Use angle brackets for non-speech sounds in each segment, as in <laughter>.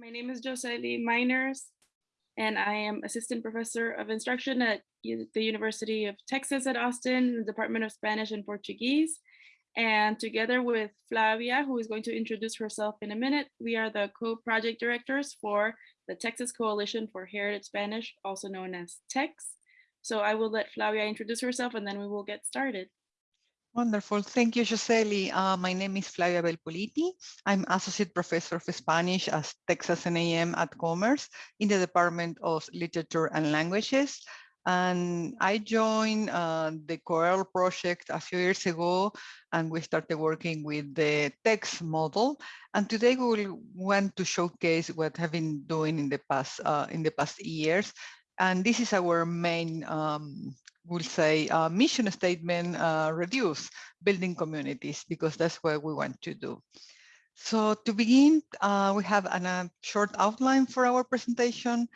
My name is Joseli Miners, and I am Assistant Professor of Instruction at the University of Texas at Austin, the Department of Spanish and Portuguese. And together with Flavia, who is going to introduce herself in a minute, we are the co-project directors for the Texas Coalition for Heritage Spanish, also known as TEX. So I will let Flavia introduce herself and then we will get started. Wonderful. Thank you, Joseli. Uh, my name is Flavia Belpoliti. I'm Associate Professor of Spanish at Texas A&M at Commerce in the Department of Literature and Languages. And I joined uh, the COERLL project a few years ago, and we started working with the text model. And today we will want to showcase what I've been doing in the past uh, in the past years. And this is our main um, we'll say uh, mission statement, uh, reduce building communities, because that's what we want to do. So to begin, uh, we have an, a short outline for our presentation.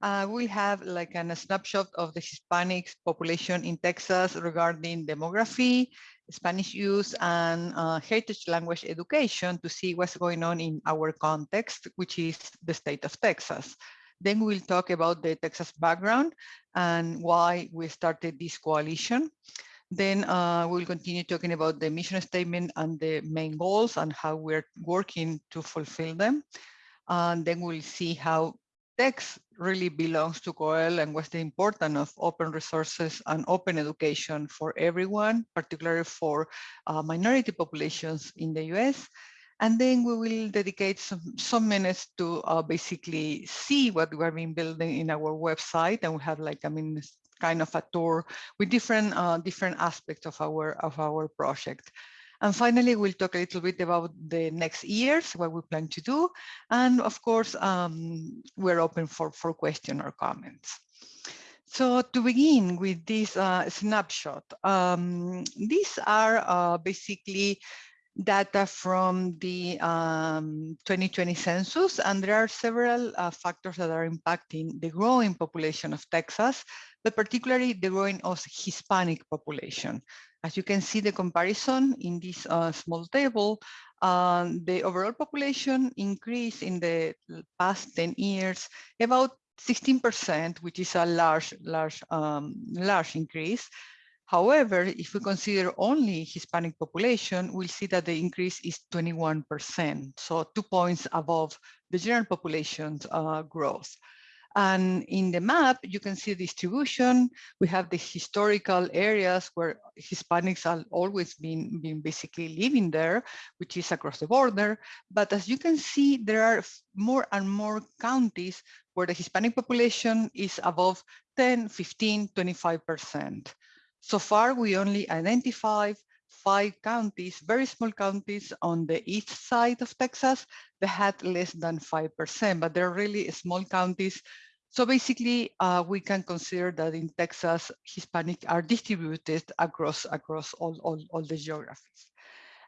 Uh, we have like an, a snapshot of the Hispanic population in Texas regarding demography, Spanish use, and uh, heritage language education to see what's going on in our context, which is the state of Texas. Then we'll talk about the Texas background and why we started this coalition. Then uh, we'll continue talking about the mission statement and the main goals and how we're working to fulfill them. And then we'll see how text really belongs to COERLL and what's the importance of open resources and open education for everyone, particularly for uh, minority populations in the US. And then we will dedicate some, some minutes to uh, basically see what we've been building in our website. And we have like, I mean, kind of a tour with different uh, different aspects of our of our project. And finally, we'll talk a little bit about the next years, what we plan to do. And of course, um, we're open for, for question or comments. So to begin with this uh, snapshot, um, these are uh, basically data from the um, 2020 census, and there are several uh, factors that are impacting the growing population of Texas, but particularly the growing of Hispanic population. As you can see the comparison in this uh, small table, um, the overall population increase in the past 10 years about 16%, which is a large, large, um, large increase. However, if we consider only Hispanic population, we'll see that the increase is 21%, so two points above the general population's uh, growth. And in the map, you can see the distribution. We have the historical areas where Hispanics have always been, been basically living there, which is across the border. But as you can see, there are more and more counties where the Hispanic population is above 10, 15, 25%. So far, we only identified five counties, very small counties on the east side of Texas that had less than 5%, but they're really small counties. So basically, uh, we can consider that in Texas, Hispanic are distributed across, across all, all, all the geographies.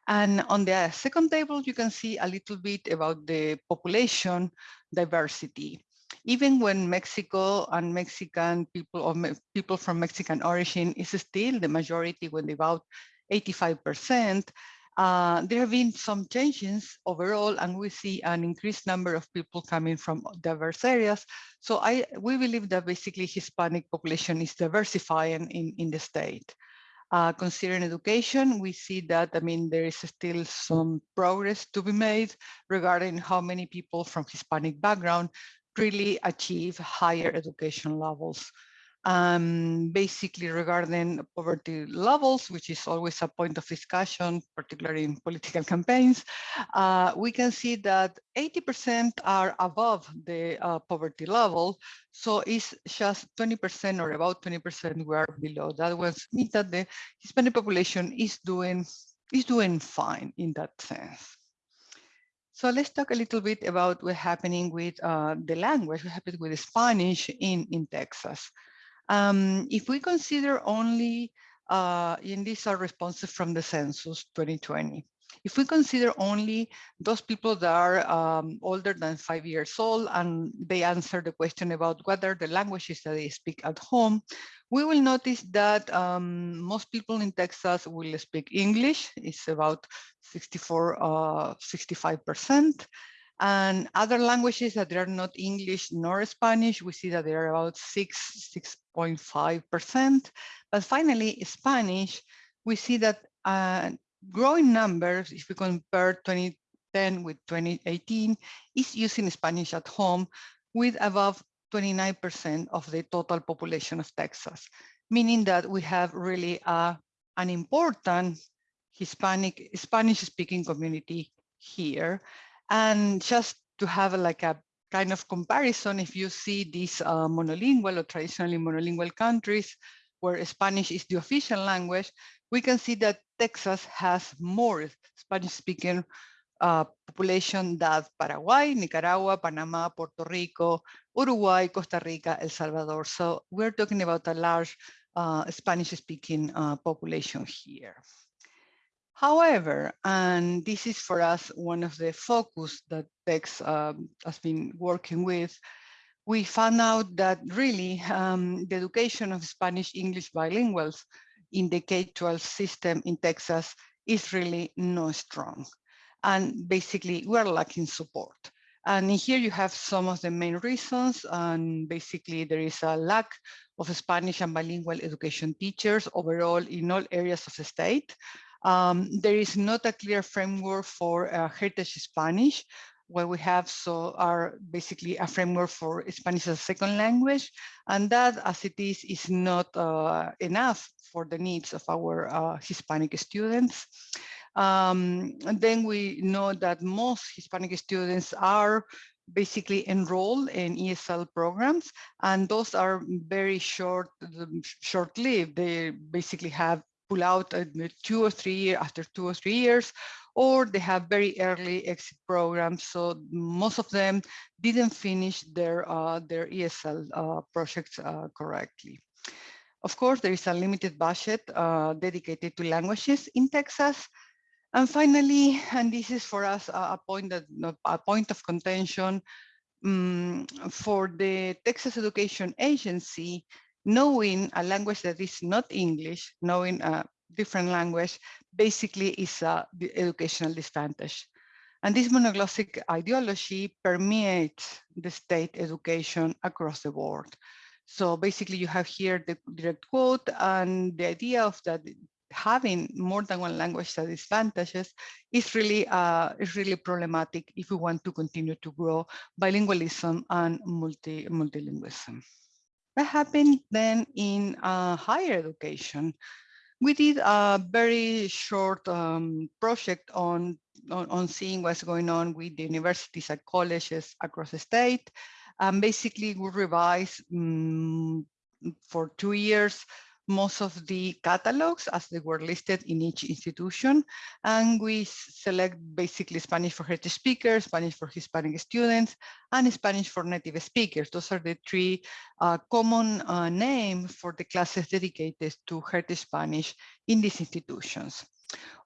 And on the second table, you can see a little bit about the population diversity even when Mexico and Mexican people or me people from Mexican origin is still the majority when about 85%, uh, there have been some changes overall, and we see an increased number of people coming from diverse areas. So I we believe that basically Hispanic population is diversifying in, in the state. Uh, considering education, we see that, I mean, there is still some progress to be made regarding how many people from Hispanic background really achieve higher education levels. Um, basically regarding poverty levels, which is always a point of discussion, particularly in political campaigns, uh, we can see that 80% are above the uh, poverty level. So it's just 20% or about 20% we are below. That was means that the Hispanic population is doing is doing fine in that sense. So let's talk a little bit about what's happening with uh, the language, what happened with Spanish in, in Texas. Um, if we consider only, uh, and these are responses from the census 2020. If we consider only those people that are um, older than five years old and they answer the question about what are the languages that they speak at home, we will notice that um, most people in Texas will speak English. It's about 64, uh, 65%. And other languages that are not English nor Spanish, we see that they are about 6, 6.5%. But finally, Spanish, we see that uh, growing numbers, if we compare 2010 with 2018, is using Spanish at home with above 29% of the total population of Texas, meaning that we have really uh, an important Hispanic, Spanish speaking community here. And just to have like a kind of comparison, if you see these uh, monolingual or traditionally monolingual countries where Spanish is the official language, we can see that Texas has more Spanish speaking uh, population than Paraguay, Nicaragua, Panama, Puerto Rico, Uruguay, Costa Rica, El Salvador. So we're talking about a large uh, Spanish speaking uh, population here. However, and this is for us one of the focus that TEX um, has been working with, we found out that really um, the education of Spanish English bilinguals in the K-12 system in Texas is really not strong. And basically we're lacking support. And here you have some of the main reasons. And basically there is a lack of Spanish and bilingual education teachers overall in all areas of the state. Um, there is not a clear framework for uh, heritage Spanish, where we have so are basically a framework for Spanish as a second language, and that as it is is not uh, enough for the needs of our uh, Hispanic students. Um, and then we know that most Hispanic students are basically enrolled in ESL programs, and those are very short, short-lived. They basically have pull out two or three years after two or three years, or they have very early exit programs. So most of them didn't finish their uh, their ESL uh, projects uh, correctly. Of course, there is a limited budget uh, dedicated to languages in Texas. And finally, and this is for us a, point that a point of contention um, for the Texas Education Agency, knowing a language that is not English, knowing a different language, basically is a educational disadvantage. And this monoglossic ideology permeates the state education across the board. So basically you have here the direct quote and the idea of that having more than one language that disadvantages is really uh, is really problematic if we want to continue to grow bilingualism and multi multilingualism. What happened then in uh, higher education? We did a very short um, project on, on, on, seeing what's going on with the universities and colleges across the state. And basically we revised um, for two years most of the catalogs as they were listed in each institution. And we select basically Spanish for heritage speakers, Spanish for Hispanic students, and Spanish for native speakers. Those are the three uh, common uh, names for the classes dedicated to heritage Spanish in these institutions.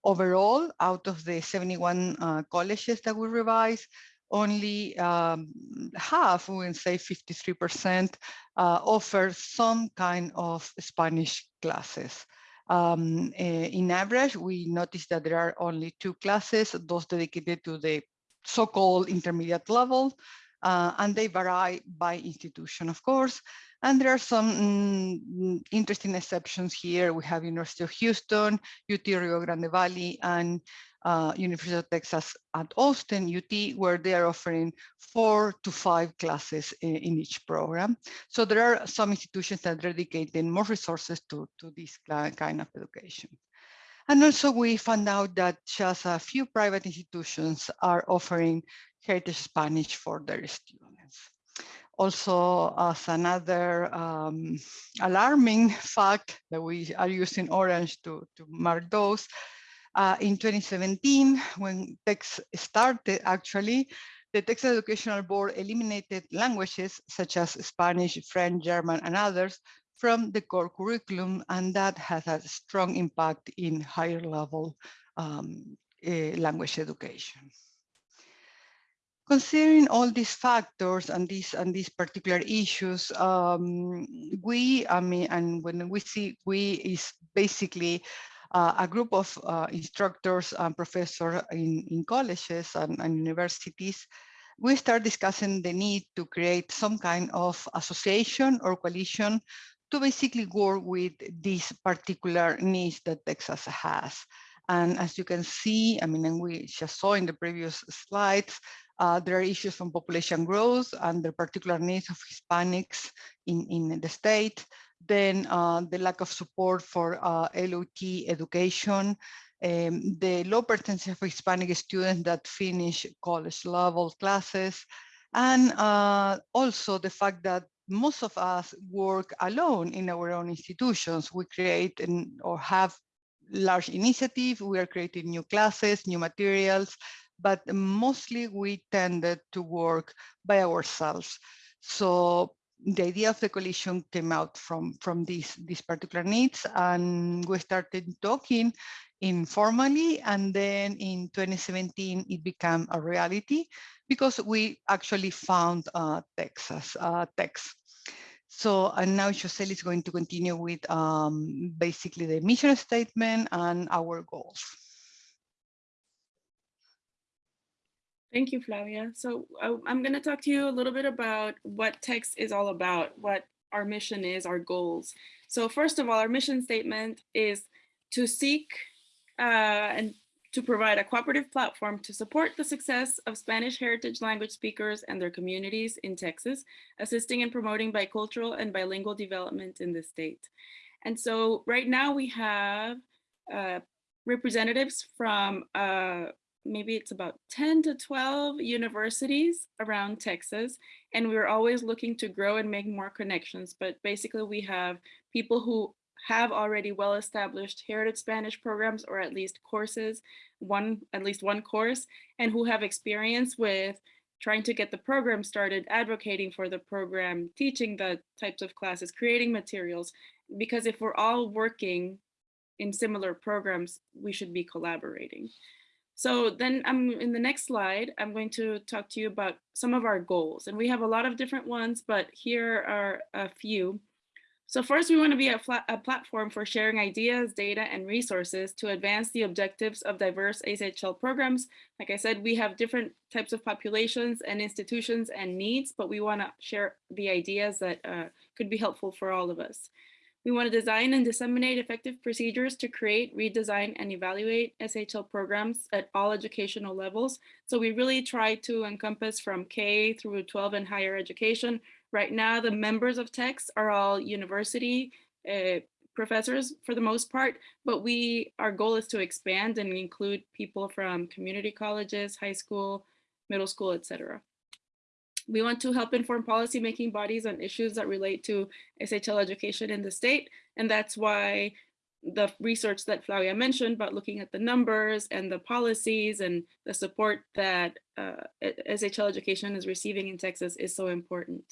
Overall, out of the 71 uh, colleges that we revised, only um, half, we would say 53%, uh, offer some kind of Spanish classes. Um, eh, in average, we noticed that there are only two classes, those dedicated to the so-called intermediate level, uh, and they vary by institution, of course. And there are some mm, interesting exceptions here. We have University of Houston, UT Rio Grande Valley, and uh, University of Texas at Austin, UT, where they are offering four to five classes in, in, each program. So there are some institutions that are dedicating more resources to, to this kind of education. And also we found out that just a few private institutions are offering Heritage Spanish for their students. Also, as another um, alarming <laughs> fact that we are using orange to, to mark those, uh, in 2017, when TEX started, actually, the Texas Educational Board eliminated languages such as Spanish, French, German, and others from the core curriculum, and that has a strong impact in higher level um, uh, language education. Considering all these factors and these and these particular issues, um, we, I mean, and when we see we is basically uh, a group of uh, instructors and professors in, in colleges and, and universities we start discussing the need to create some kind of association or coalition to basically work with these particular needs that Texas has. And as you can see, I mean, and we just saw in the previous slides, uh, there are issues on population growth and the particular needs of Hispanics in, in the state. Then uh, the lack of support for uh, LOTE education, um, the low percentage of Hispanic students that finish college level classes, and uh, also the fact that most of us work alone in our own institutions. We create and, or have large initiative. We are creating new classes, new materials, but mostly we tended to work by ourselves. So the idea of the coalition came out from, from these, these particular needs and we started talking informally and then in 2017 it became a reality because we actually found uh, Texas uh, text. So and now Joseli is going to continue with um, basically the mission statement and our goals. Thank you, Flavia. So uh, I'm going to talk to you a little bit about what text is all about, what our mission is, our goals. So first of all, our mission statement is to seek uh, and to provide a cooperative platform to support the success of Spanish heritage language speakers and their communities in Texas, assisting and promoting bicultural and bilingual development in the state. And so right now we have uh, representatives from uh, maybe it's about 10 to 12 universities around Texas. And we're always looking to grow and make more connections. But basically we have people who have already well-established heritage Spanish programs or at least courses, one at least one course, and who have experience with trying to get the program started, advocating for the program, teaching the types of classes, creating materials. Because if we're all working in similar programs, we should be collaborating. So then I'm in the next slide, I'm going to talk to you about some of our goals. And we have a lot of different ones, but here are a few. So first, we want to be a, a, platform for sharing ideas, data, and resources to advance the objectives of diverse ACHL programs. Like I said, we have different types of populations and institutions and needs, but we want to share the ideas that uh, could be helpful for all of us. We want to design and disseminate effective procedures to create, redesign, and evaluate SHL programs at all educational levels. So we really try to encompass from K through 12 and higher education. Right now, the members of TEX are all university uh, professors for the most part, but we our goal is to expand and include people from community colleges, high school, middle school, etc. We want to help inform policymaking bodies on issues that relate to SHL education in the state. And that's why the research that Flavia mentioned about looking at the numbers and the policies and the support that uh, SHL education is receiving in Texas is so important.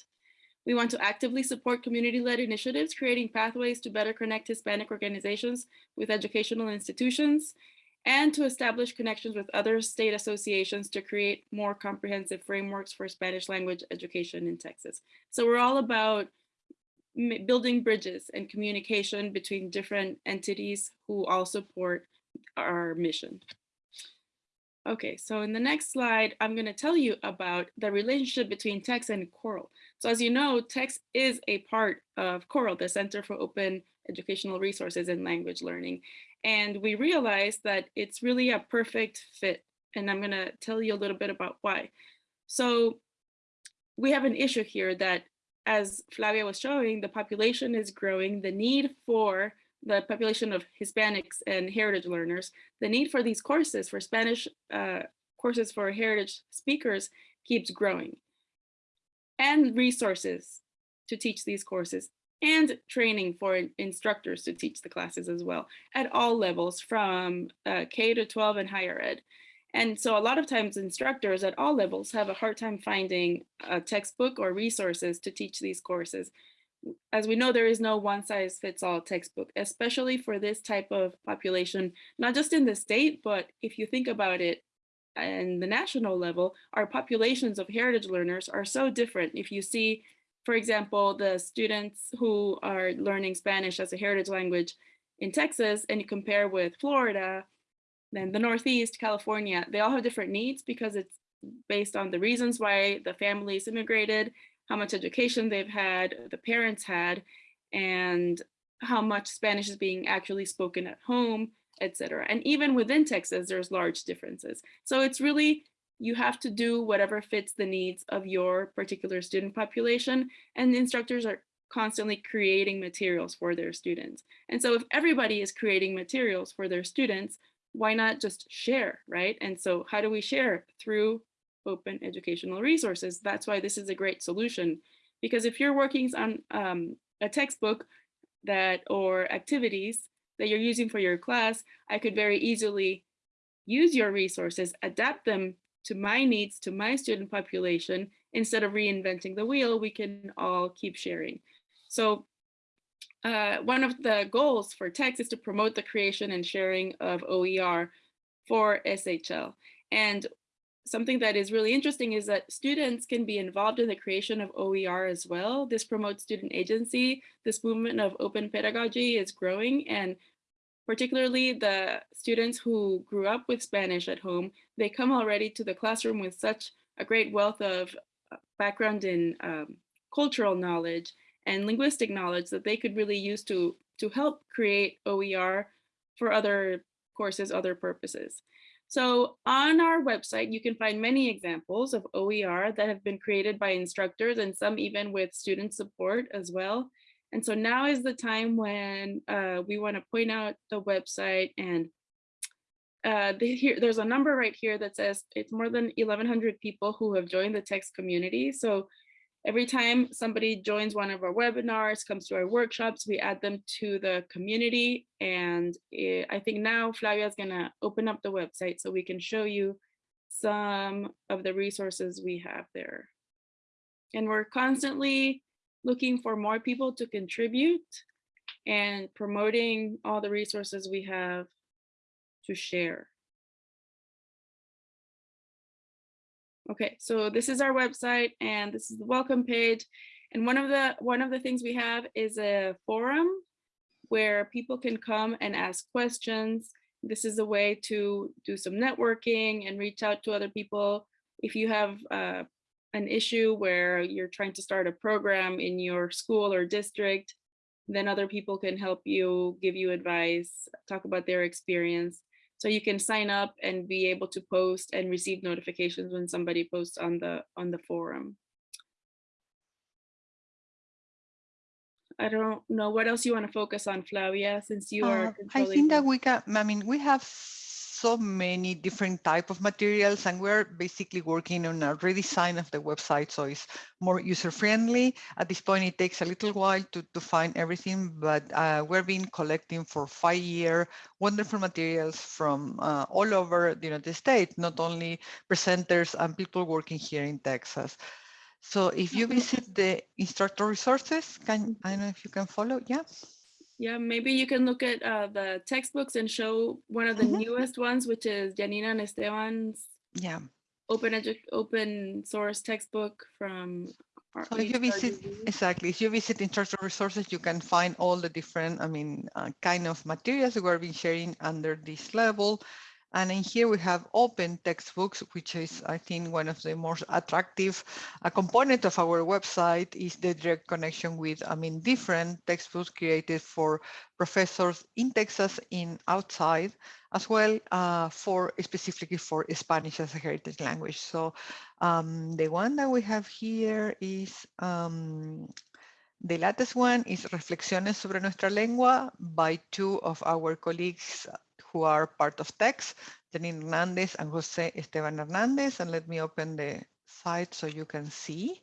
We want to actively support community-led initiatives, creating pathways to better connect Hispanic organizations with educational institutions and to establish connections with other state associations to create more comprehensive frameworks for Spanish language education in Texas. So we're all about building bridges and communication between different entities who all support our mission. Okay, so in the next slide, I'm going to tell you about the relationship between TEX and COERLL. So as you know, TEX is a part of COERLL, the Center for Open Educational Resources and Language Learning. And we realized that it's really a perfect fit. And I'm going to tell you a little bit about why. So we have an issue here that as Flavia was showing, the population is growing, the need for the population of Hispanics and heritage learners, the need for these courses for Spanish uh, courses for heritage speakers keeps growing. And resources to teach these courses and training for instructors to teach the classes as well at all levels from uh, K to 12 and higher ed. And so a lot of times instructors at all levels have a hard time finding a textbook or resources to teach these courses. As we know, there is no one size fits all textbook, especially for this type of population, not just in the state, but if you think about it, and the national level, our populations of heritage learners are so different. If you see for example, the students who are learning Spanish as a heritage language in Texas and you compare with Florida, then the Northeast, California, they all have different needs because it's based on the reasons why the families immigrated, how much education they've had, the parents had, and how much Spanish is being actually spoken at home, etc. And even within Texas, there's large differences. So it's really, you have to do whatever fits the needs of your particular student population. And instructors are constantly creating materials for their students. And so if everybody is creating materials for their students, why not just share, right? And so how do we share? Through open educational resources. That's why this is a great solution. Because if you're working on um, a textbook that or activities that you're using for your class, I could very easily use your resources, adapt them to my needs, to my student population, instead of reinventing the wheel, we can all keep sharing. So uh, one of the goals for TEX is to promote the creation and sharing of OER for SHL. And something that is really interesting is that students can be involved in the creation of OER as well. This promotes student agency. This movement of open pedagogy is growing and particularly the students who grew up with Spanish at home, they come already to the classroom with such a great wealth of uh, background in um, cultural knowledge and linguistic knowledge that they could really use to, to help create OER for other courses, other purposes. So on our website, you can find many examples of OER that have been created by instructors and some even with student support as well. And so now is the time when uh, we want to point out the website and uh, here, there's a number right here that says it's more than 1100 people who have joined the text community. So every time somebody joins one of our webinars, comes to our workshops, we add them to the community. And it, I think now Flavia is gonna open up the website so we can show you some of the resources we have there. And we're constantly looking for more people to contribute and promoting all the resources we have to share. Okay, so this is our website and this is the welcome page. And one of the one of the things we have is a forum where people can come and ask questions. This is a way to do some networking and reach out to other people. If you have uh, an issue where you're trying to start a program in your school or district, then other people can help you, give you advice, talk about their experience. So you can sign up and be able to post and receive notifications when somebody posts on the on the forum. I don't know what else you want to focus on, Flavia, since you are. Uh, I think that we can, I mean, we have so many different type of materials and we're basically working on a redesign of the website so it's more user friendly at this point it takes a little while to, to find everything but uh, we've been collecting for five year wonderful materials from uh, all over the united states not only presenters and people working here in texas. So if you visit the instructor resources can i don't know if you can follow yeah yeah, maybe you can look at uh, the textbooks and show one of the mm -hmm. newest ones, which is Janina and Esteban's yeah. open open source textbook from so if you visit exactly if you visit instructor resources you can find all the different i mean uh, kind of materials we've been sharing under this level and in here we have open textbooks, which is, I think, one of the most attractive a component of our website is the direct connection with, I mean, different textbooks created for professors in Texas, in outside, as well uh, for specifically for Spanish as a heritage language. So um, the one that we have here is um, the latest one is Reflexiones sobre nuestra lengua by two of our colleagues who are part of TEX, Janine Hernandez and Jose Esteban Hernandez. And let me open the site so you can see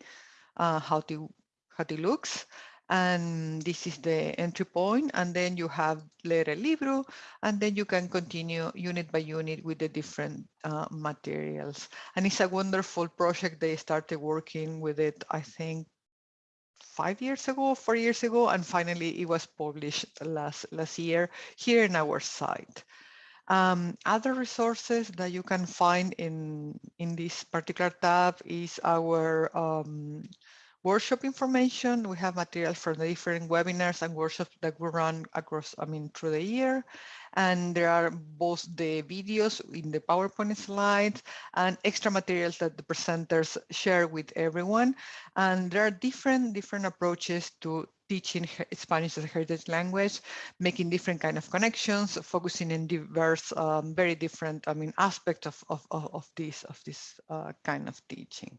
uh, how, to, how it looks. And this is the entry point, and then you have Leer el Libro, and then you can continue unit by unit with the different uh, materials. And it's a wonderful project. They started working with it, I think, five years ago, four years ago, and finally it was published last, last year here in our site. Um, other resources that you can find in, in this particular tab is our um, workshop information. We have material from the different webinars and workshops that we run across, I mean, through the year. And there are both the videos in the PowerPoint slides and extra materials that the presenters share with everyone. And there are different, different approaches to teaching Spanish as a heritage language, making different kind of connections, focusing in diverse, um, very different, I mean, aspects of, of, of, of this, of this uh, kind of teaching.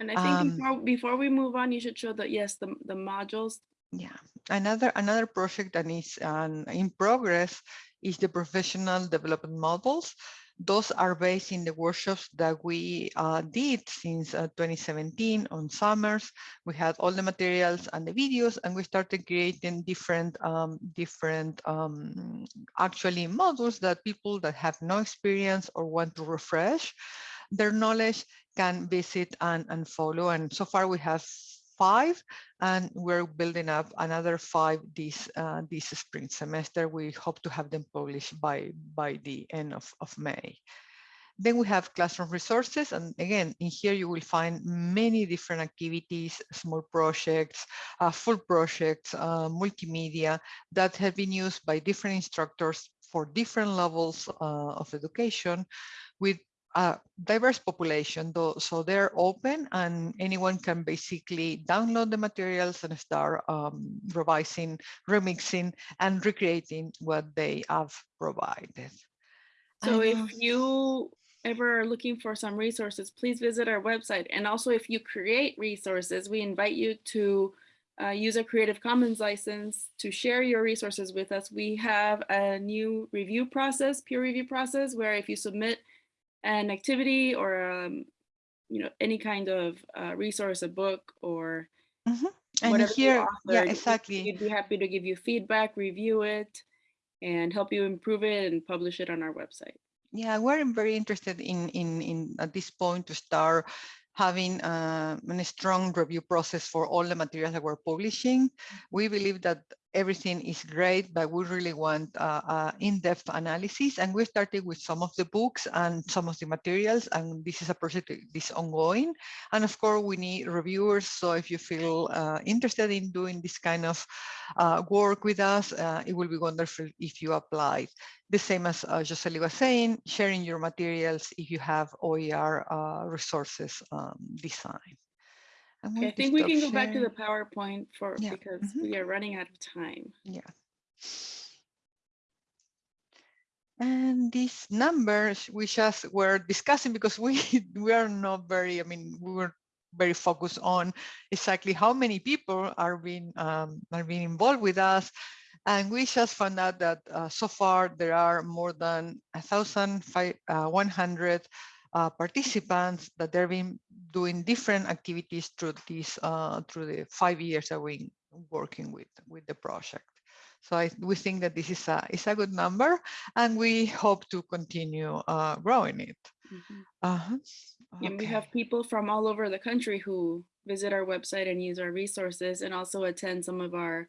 And I think Um, before, before we move on, you should show that, yes, the, the modules. Yeah, another another project that is um, in progress is the professional development models. Those are based in the workshops that we uh, did since uh, 2017 on summers. We had all the materials and the videos, and we started creating different um, different um, actually models that people that have no experience or want to refresh their knowledge can visit and, and follow. And so far we have five, and we're building up another five this uh, this spring semester. We hope to have them published by by the end of, of May. Then we have classroom resources. And again, in here you will find many different activities, small projects, uh, full projects, uh, multimedia that have been used by different instructors for different levels uh, of education with a diverse population, though, so they're open and anyone can basically download the materials and start um, revising, remixing, and recreating what they have provided. So if you ever are looking for some resources, please visit our website. And also if you create resources, we invite you to uh, use a Creative Commons license to share your resources with us. We have a new review process, peer review process, where if you submit an activity or um, you know any kind of uh, resource, a book or Mhm. And whatever you here, yeah, exactly. We'd be happy to give you feedback, review it, and help you improve it and publish it on our website. Yeah, we're very interested in, in, in at this point to start having uh, a strong review process for all the materials that we're publishing. We believe that everything is great, but we really want uh, uh, in-depth analysis. And we started with some of the books and some of the materials, and this is a project that is ongoing. And of course, we need reviewers. So if you feel uh, interested in doing this kind of uh, work with us, uh, it will be wonderful if you apply the same as uh, was saying, sharing your materials if you have OER uh, resources um, design. Okay, I think we can go back to the. PowerPoint for, Yeah, because mhm. we are running out of time. Yeah. And these numbers we just were discussing because we <laughs> we are not very, I mean, we were very focused on exactly how many people are being um, are being involved with us. And we just found out that uh, so far there are more than a thousand five uh, uh, participants that they've been doing different activities through this uh, through the five years that we're working with with the project. So I, we think that this is a is a good number, and we hope to continue uh, growing it. Mhm. Uh-huh. And we have people from all over the country who visit our website and use our resources and also attend some of our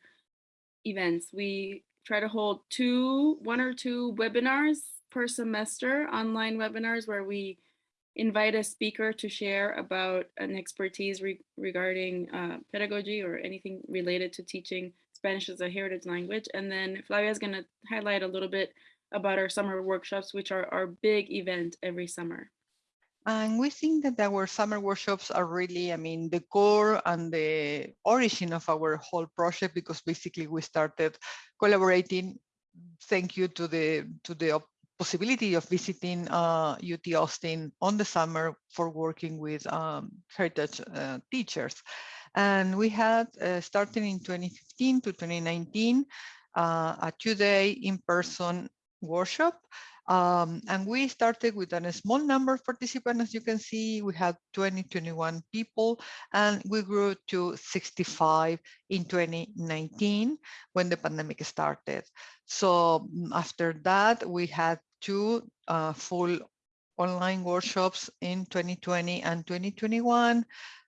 events. We try to hold two, one or two webinars per semester, online webinars where we invite a speaker to share about an expertise re- regarding uh, pedagogy or anything related to teaching Spanish as a heritage language. And then Flavia is going to highlight a little bit about our summer workshops, which are our big event every summer. And we think that our summer workshops are really, I mean, the core and the origin of our whole project, because basically we started collaborating. Thank you to the to the possibility of visiting uh, UT Austin on the summer for working with um, heritage uh, teachers. And we had, uh, starting in 2015 to 2019, uh, a two-day in-person workshop um, and we started with a small number of participants. As you can see, we had 20, 21 people, and we grew to 65 in 2019 when the pandemic started. So mm, after that, we had two uh, full online workshops in 2020 and 2021.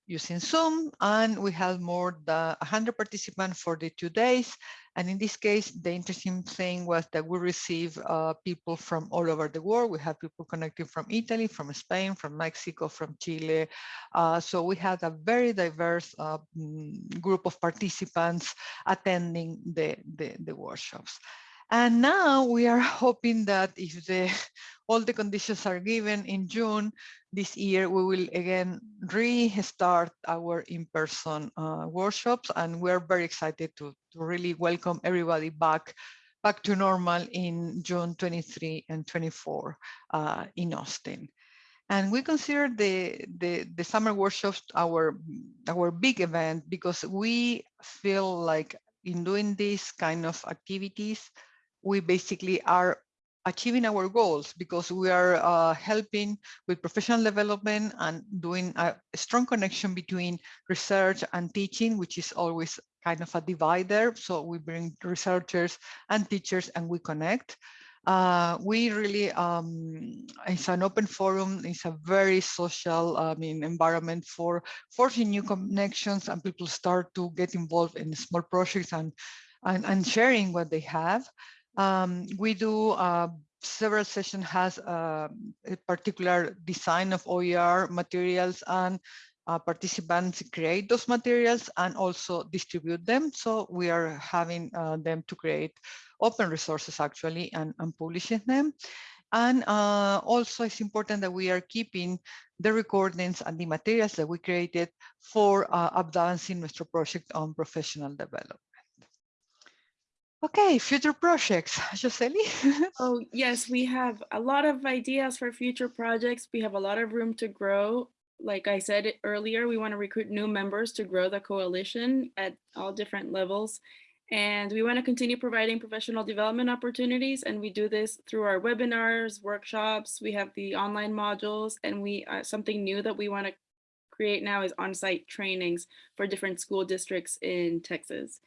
using Zoom, and we had more than 100 participants for the two days. And in this case, the interesting thing was that we received uh, people from all over the world. We had people connecting from Italy, from Spain, from Mexico, from Chile. Uh, so we had a very diverse uh, mm, group of participants attending the, the, the workshops. And now we are <laughs> hoping that if the all the conditions are given in June this year, we will again restart our in-person uh, workshops. And we're very excited to, to really welcome everybody back back to normal in June 23 and 24 uh, in Austin. And we consider the, the, the summer workshops our, our big event because we feel like in doing these kind of activities, we basically are achieving our goals because we are uh, helping with professional development and doing a strong connection between research and teaching, which is always kind of a divider. So we bring researchers and teachers and we connect. Uh, we really, um, it's an open forum, it's a very social I mean, environment for forging new connections and people start to get involved in small projects and, and, and sharing what they have. Um, we do uh, several sessions has uh, a particular design of OER materials and uh, participants create those materials and also distribute them. So we are having uh, them to create open resources actually and, and publishing them. And uh, also it's important that we are keeping the recordings and the materials that we created for uh, advancing nuestro project on professional development. Okay, future projects, <laughs> Joseli. Oh, yes, we have a lot of ideas for future projects. We have a lot of room to grow. Like I said earlier, we want to recruit new members to grow the coalition at all different levels. And we want to continue providing professional development opportunities. And we do this through our webinars, workshops. We have the online modules and we uh, something new that we want to create now is on-site trainings for different school districts in Texas.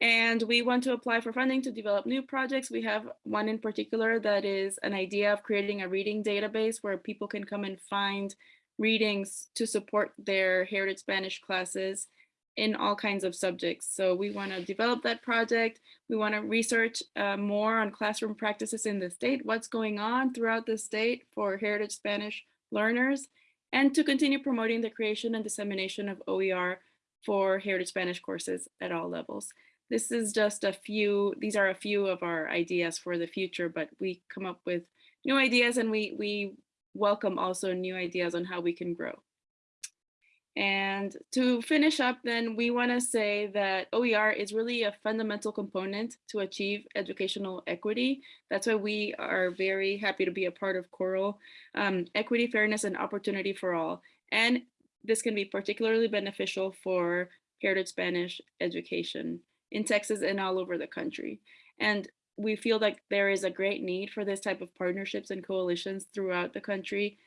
And we want to apply for funding to develop new projects. We have one in particular that is an idea of creating a reading database where people can come and find readings to support their Heritage Spanish classes in all kinds of subjects. So we want to develop that project. We want to research uh, more on classroom practices in the state, what's going on throughout the state for Heritage Spanish learners, and to continue promoting the creation and dissemination of OER for Heritage Spanish courses at all levels this is just a few, these are a few of our ideas for the future, but we come up with new ideas and we, we welcome also new ideas on how we can grow. And to finish up, then we want to say that OER is really a fundamental component to achieve educational equity. That's why we are very happy to be a part of COERLL, um, equity, fairness, and opportunity for all. And this can be particularly beneficial for Heritage Spanish education in Texas and all over the country. And we feel like there is a great need for this type of partnerships and coalitions throughout the country.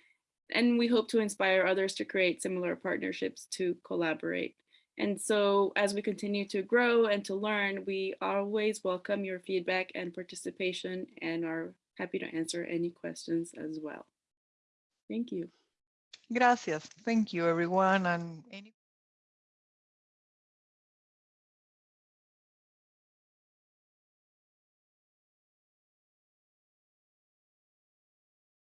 And we hope to inspire others to create similar partnerships to collaborate. And so as we continue to grow and to learn, we always welcome your feedback and participation and are happy to answer any questions as well. Thank you. Gracias. Thank you, everyone. And any